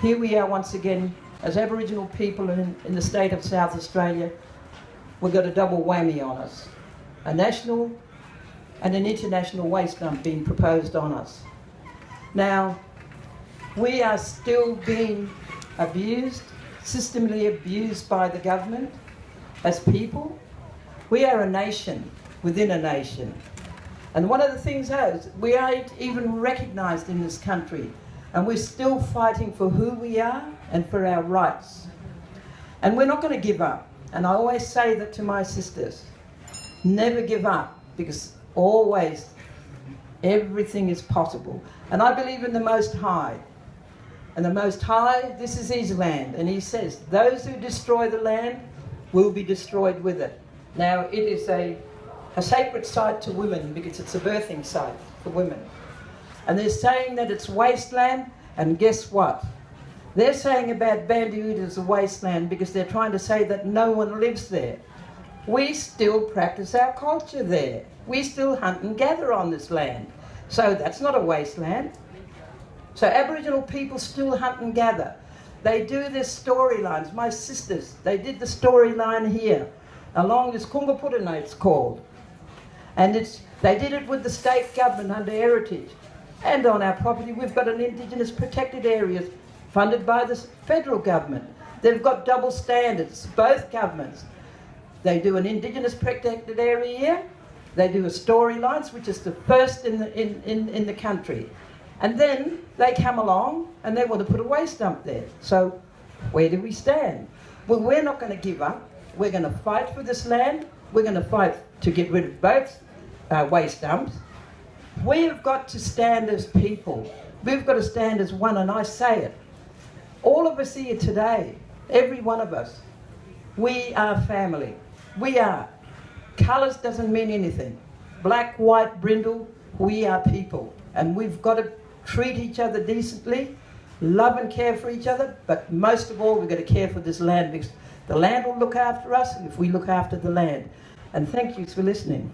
Here we are once again, as Aboriginal people in, in the state of South Australia, we've got a double whammy on us. A national and an international waste dump being proposed on us. Now, we are still being abused, systemically abused by the government as people. We are a nation within a nation. And one of the things is, we aren't even recognised in this country. And we're still fighting for who we are and for our rights. And we're not going to give up. And I always say that to my sisters. Never give up, because always everything is possible. And I believe in the Most High. And the Most High, this is his land. And he says, those who destroy the land will be destroyed with it. Now, it is a, a sacred site to women because it's a birthing site for women. And they're saying that it's wasteland, and guess what? They're saying about Barndioota is a wasteland because they're trying to say that no one lives there. We still practice our culture there. We still hunt and gather on this land. So that's not a wasteland. So Aboriginal people still hunt and gather. They do their storylines. My sisters, they did the storyline here, along this Kungaputta it's called. And it's, they did it with the state government under Heritage. And on our property, we've got an Indigenous protected areas funded by the federal government. They've got double standards, both governments. They do an Indigenous protected area here. They do a storylines, which is the first in the, in, in, in the country. And then they come along and they want to put a waste dump there. So where do we stand? Well, we're not going to give up. We're going to fight for this land. We're going to fight to get rid of both uh, waste dumps. We've got to stand as people. We've got to stand as one, and I say it. All of us here today, every one of us, we are family. We are. Colours doesn't mean anything. Black, white, brindle, we are people. And we've got to treat each other decently, love and care for each other, but most of all, we've got to care for this land because the land will look after us if we look after the land. And thank you for listening.